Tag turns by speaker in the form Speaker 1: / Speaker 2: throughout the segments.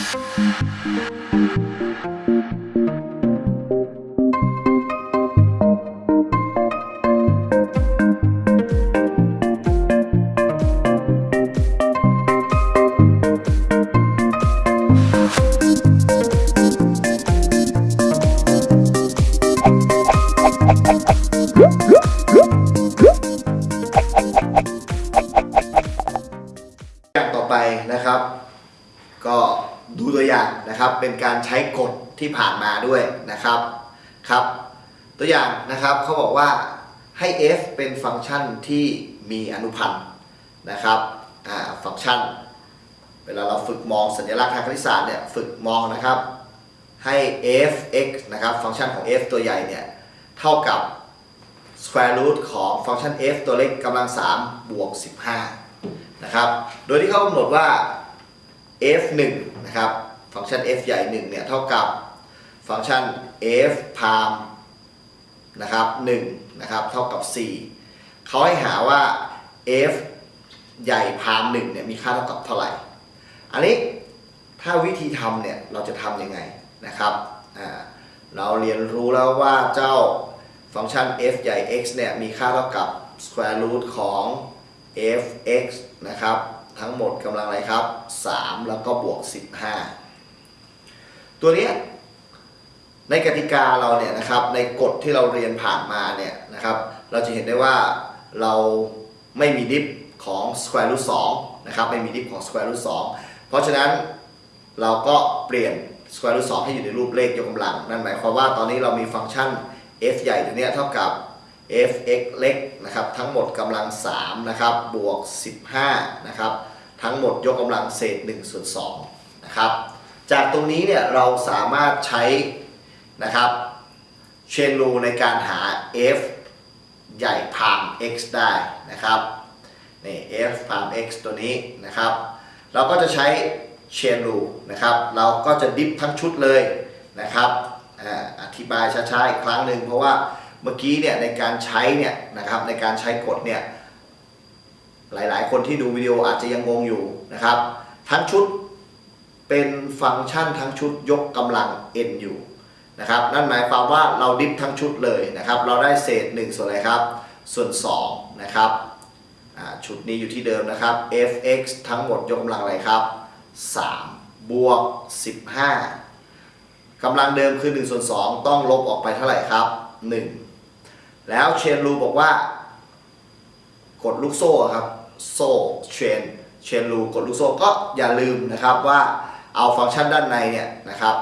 Speaker 1: อย่ ช้กฎที่ผ่านมาด้วยนะครับครับ ตัวอย่างนะครับเขาบอกว่าให้ f เป็นฟังก์ชันที่มีอนุพันธ์นะครับฟังก์ชัน เวลาเราฝึกมองสัญลักษณ์ทางคณิตศาสตร์เนี่ยฝึกมองนะครับให้ f(x) นะครับฟังก์ชันของ f ตัวใหญ่เนี่ยเท่ากับ square root ของฟังก์ชัน f ตัวเล็กกำลัง3บวก15นะครับ โดยที่เขากำหนดว่า f1 นะครับ ฟังก์ชัน f ใหญ่1เนี่ยเท่ากับฟังก์ชัน f พามนะครับ1นะครับเท่ากับ 4เขาให้หาว่า f ใหญ่พาม1เนี่ยมีค่าเท่ากับเท่าไหร่ อันนี้ถ้าวิธีทำเนี่ยเราจะทำยังไงนะครับอ่าเราเรียนรู้แล้วว่าเจ้าฟังก์ชัน f ใหญ่ x เนี่ยมีค่าเท่ากับ square root ของ f(x) นะครับ ทั้งหมดกำลังอะไรครับ 3 แล้วก็บวก 15 ตัวเนี้ยในกติกาเราเนี่ยนะครับในกฎที่เราเรียนผ่านมาเนี่ยนะครับเราจะเห็นได้ว่าเราไม่มีดิฟของ square root 2นะครับไม่มีดิฟของ square root 2เพราะฉะนั้นเราก็เปลี่ยน square root 2ให้อยู่ในรูปเลขยกกำลัง นั่นหมายความว่าตอนนี้เรามีฟังก์ชัน f ใหญ่ตัวเนี้ยเท่ากับ f(x) เล็กนะครับทั้งหมดกำลัง3นะครับบวก 15นะครับทั้งหมดยกกำลังเศษ1ส่วน2นะครับ จากตรงนี้เนี่ยเราสามารถใช้นะครับเชนรูในการหา f ใหญ่พาม x ได้นะครับนี่ f พาม x ตัวนี้นะครับ เราก็จะใช้เชนรูนะครับ เราก็จะดิฟทั้งชุดเลยนะครับออธิบายช้าๆอีกครั้งหนึ่งเพราะว่าเมื่อกี้เนี่ยในการใช้เนี่ยนะครับในการใช้กฎเนี่ยหลายๆ คนที่ดูวิดีโออาจจะยังงงอยู่นะครับ ทั้งชุด เป็นฟังก์ชันทั้งชุดยกกำลัง n อยู่นะครับนั่นหมายความว่าเราดิฟทั้งชุดเลยนะครับ เราได้เศษ 1 ส่วนอะไรครับ ส่วน2นะครับชุดนี้อยู่ที่เดิมนะครับ f(x) ทั้งหมดยกกำลังอะไรครับ3บวก 15กำลังเดิมคือ1ส่วน2ต้องลบออกไปเท่าไหร่ครับ 1 แล้วเชนรูบอกว่า กดลูกโซ่ครับ โซ่เชนเชนรูกดลูกโซ่ก็อย่าลืมนะครับว่า เอาฟังก์ชันด้านในเนี่ยนะครับ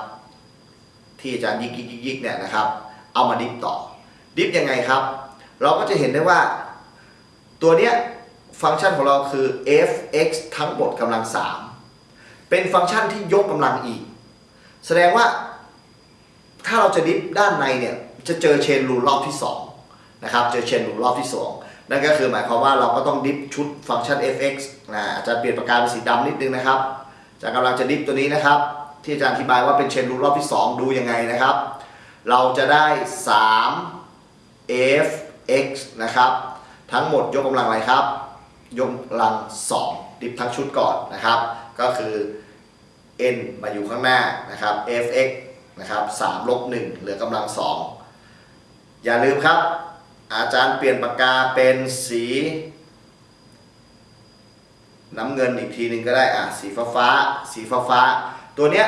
Speaker 1: ที่อาจารย์ยิกยิกยิกยิกเนี่ยนะครับ เอามาดิฟต่อ ดิฟยังไงครับ เราก็จะเห็นได้ว่า ตัวเนี้ยฟังก์ชันของเราคือ f(x) ทั้งหมดกำลัง 3 เป็นฟังก์ชันที่ยกกำลังอีก แสดงว่า ถ้าเราจะดิฟด้านในเนี่ย จะเจอเชนรูลรอบที่2นะครับ เจอเชนรูลรอบที่ 2 นั่นก็คือหมายความว่าเราก็ต้องดิฟชุดฟังก์ชัน f(x) นะอาจารย์เปลี่ยนปากกาเป็นสีดำนิดนึงนะครับ จารย์กำลังจะดิฟตัวนี้นะครับ ที่อาจารย์อธิบายว่าเป็นเชนรูลรอบที่ 2 ดูยังไงนะครับ เราจะได้ 3 f(x) นะครับ ทั้งหมดยกกำลังอะไรครับ ยกกำลัง 2 ดิฟทั้งชุดก่อนนะครับ ก็คือ n มาอยู่ข้างหน้านะครับ f(x) นะครับ3ลบ1เหลือกำลัง 2 อย่าลืมครับ อาจารย์เปลี่ยนปากกาเป็นสี น้ำเงินอีกทีหนึ่งก็ได้อะสีฟ้าฟ้าสีฟ้าฟ้าตัวเนี้ย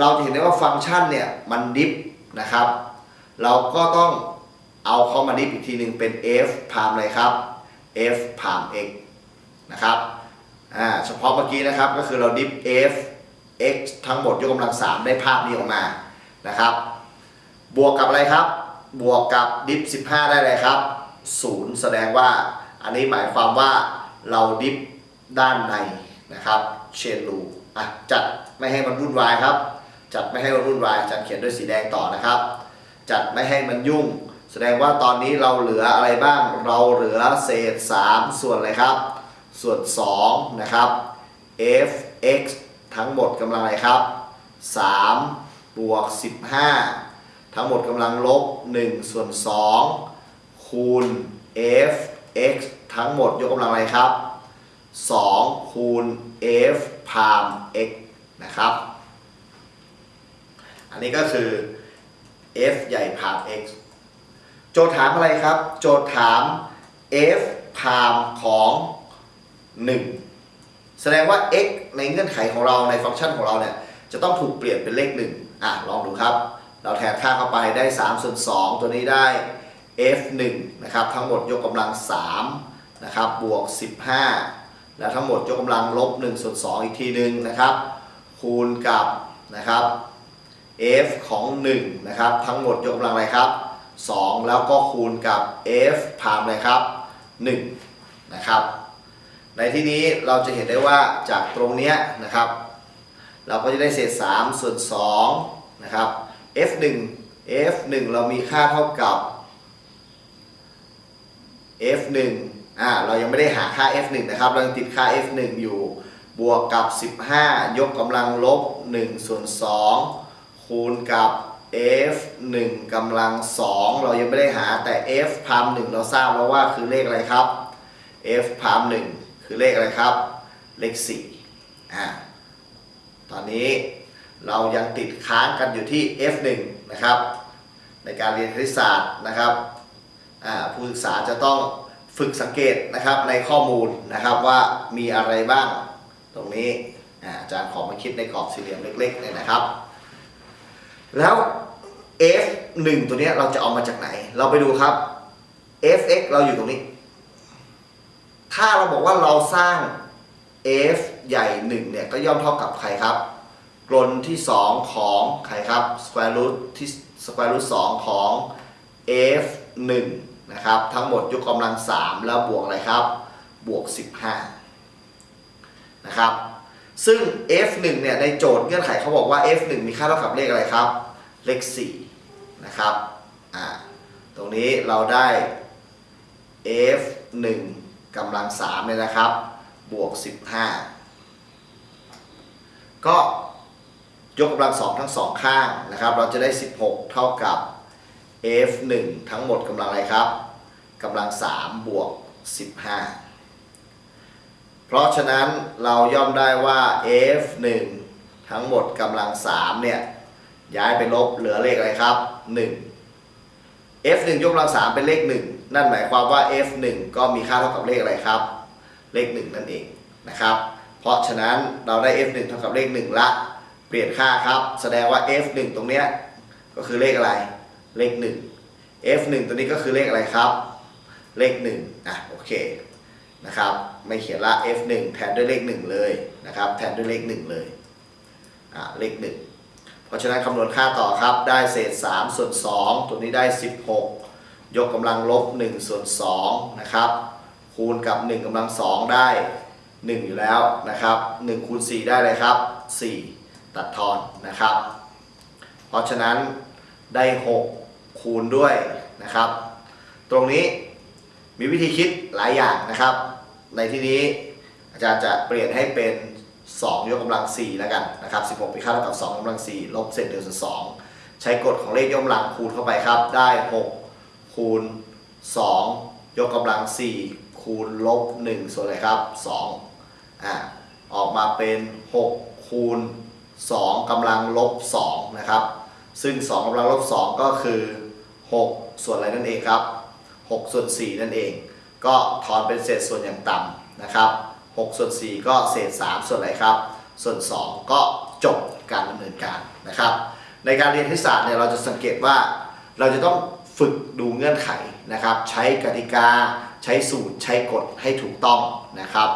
Speaker 1: เราจะเห็นได้ว่าฟังก์ชันเนี่ยมันดิฟนะครับ เราก็ต้องเอาเข้ามาดิฟอีกทีหนึ่งเป็น f พามอะไรครับ f พาม x นะครับอ่าเฉพาะเมื่อกี้นะครับก็คือเราดิฟ f x ทั้งหมดยกกำลัง3ได้ภาพนี้ออกมานะครับ บวกกับอะไรครับ บวกกับดิฟ 15 ได้เลยครับ0แสดงว่าอันนี้หมายความว่าเราดิฟ ด้านในนะครับเชนรูอะจัดไม่ให้มันวุ่นวายครับ จัดไม่ให้มันวุ่นวายจัดเขียนด้วยสีแดงต่อนะครับ จัดไม่ให้มันยุ่ง แสดงว่าตอนนี้เราเหลืออะไรบ้าง เราเหลือเศษ 3 ส่วนอะไรครับ ส่วน2นะครับ f x ทั้งหมดกำลังอะไรครับ3บวก15 ทั้งหมดกำลังลบ1ส่วน2คูณ f x ทั้งหมดยกกำลังอะไรครับ 2 คูณ f พาม x นะครับ อันนี้ก็คือ f ใหญ่พาม x โจทย์ถามอะไรครับ โจทย์ถาม f พามของ 1 แสดงว่า x ในเงื่อนไขของเราในฟังก์ชันของเราเนี่ย จะต้องถูกเปลี่ยนเป็นเลข 1 อะ ลองดูครับ เราแทนค่าเข้าไปได้3ส่วน2ตัวนี้ได้ f 1นะครับ ทั้งหมดยกกำลัง3นะครับ บวก 15 แล้วทั้งหมดยกกำลังลบ1ส่วน2อีกทีหนึ่งนะครับ คูณกับนะครับ f ของ1นะครับทั้งหมดยกกำลังอะไรครับ 2 แล้วก็คูณกับ f พามอะไรครับ1นะครับในที่นี้เราจะเห็นได้ว่าจากตรงเนี้ยนะครับ เราก็จะได้เศษ 3 ส่วน2นะครับ f 1 f 1 เรามีค่าเท่ากับ f 1 อ่าเรายังไม่ได้หาค่า f 1 นะครับเรายังติดค่า f 1 อยู่บวกกับ 15 ยกกำลังลบ1ส่วน2คูณกับ f 1กำลัง 2 เรายังไม่ได้หาแต่ f พาม1เราทราบแล้วว่าคือเลขอะไรครับ f พาม1คือเลขอะไรครับ เลข4อ่าตอนนี้เรายังติดค้างกันอยู่ที่ f 1นะครับในการเรียนคณิตศาสตร์นะครับอ่าผู้ศึกษาจะต้อง ฝึกสังเกตนะครับในข้อมูลนะครับว่ามีอะไรบ้างตรงนี้อาจารย์ขอมาคิดในกรอบสี่เหลี่ยมเล็กๆเลยนะครับ แล้ว f 1 ตัวนี้เราจะเอามาจากไหน เราไปดูครับ fx เราอยู่ตรงนี้ ถ้าเราบอกว่าเราสร้าง f ใหญ่ 1 เนี่ย ก็ย่อมเท่ากับใครครับ กลนที่ 2 ของใครครับ square root ที่ square root 2 ของ f 1 นะครับ ทั้งหมดยกกำลัง 3 แล้วบวกอะไรครับ บวก 15 นะครับ ซึ่ง f 1 เนี่ยในโจทย์เงื่อนไขเขาบอกว่า f 1 มีค่าเท่ากับเลขอะไรครับ เลข 4 นะครับ อ่า ตรงนี้เราได้ f 1 กำลัง3เนี่ยนะครับ บวก 15 ก็ยกกำลังสองทั้งสองข้างนะครับ เราจะได้ 16 เท่ากับ f 1 ทั้งหมดกำลังอะไรครับกำลัง 3 บวก 15 เพราะฉะนั้นเราย่อมได้ว่า f 1 ทั้งหมดกำลัง 3 เนี่ย ย้ายไปลบเหลือเลขอะไรครับ 1 f 1 ยกกำลัง 3 เป็นเลข 1 นั่นหมายความว่า f 1 ก็มีค่าเท่ากับเลขอะไรครับ เลข 1 นั่นเองนะครับ เพราะฉะนั้นเราได้ f 1 เท่ากับเลข 1 ละ เปลี่ยนค่าครับ แสดงว่า f 1 ตรงเนี้ยก็คือเลขอะไร เลข 1 f 1ตัวนี้ก็คือเลขอะไรครับ เลข1อะโอเคนะครับไม่เขียนละ f 1แทนด้วยเลข 1 เลยนะครับแทนด้วยเลข 1 เลยอะเลข 1 เพราะฉะนั้นคำนวณค่าต่อครับได้เศษ 3 ส่วน 2 ตัวนี้ได้ 16 ยกกำลังลบ 1 ส่วน2นะครับคูณกับ 1กำลัง 2 ได้ 1 อยู่แล้วนะครับ1คูณ4ได้เลยครับ 4 ตัดทอนนะครับ เพราะฉะนั้น ได้ 6 คูณด้วยนะครับ ตรงนี้มีวิธีคิดหลายอย่างนะครับ ในที่นี้อาจารย์จะเปลี่ยนให้เป็น 2 ยกกำลัง 4 แล้วกันนะครับ 16เป็นค่าเท่ากับ 2กกำลัง 4 ลบเศษ1ส่วน2ใช้กฎของเลขยกกำลังคูณเข้าไปครับ ได้ 6 คูณ 2 ยกกำลัง 4 คูณลบ 1 ส่วนอะไรครับ 2อ่าออกมาเป็น 6 คูณ 2กำลังลบ 2 นะครับ ซึ่ง2กำลังลบ2ก็คือ 6 ส่วนอะไรนั่นเองครับ 6 ส่วน 4 นั่นเอง ก็ถอนเป็นเศษส่วนอย่างต่ำนะครับ6ส่วน 4 ก็เศษ 3 ส่วนอะไรครับ ส่วน 2 ก็จบการดำเนินการนะครับ ในการเรียนคณิตศาสตร์เนี่ยเราจะสังเกตว่าเราจะต้องฝึกดูเงื่อนไขนะครับ ใช้กติกา ใช้สูตร ใช้กฎให้ถูกต้องนะครับ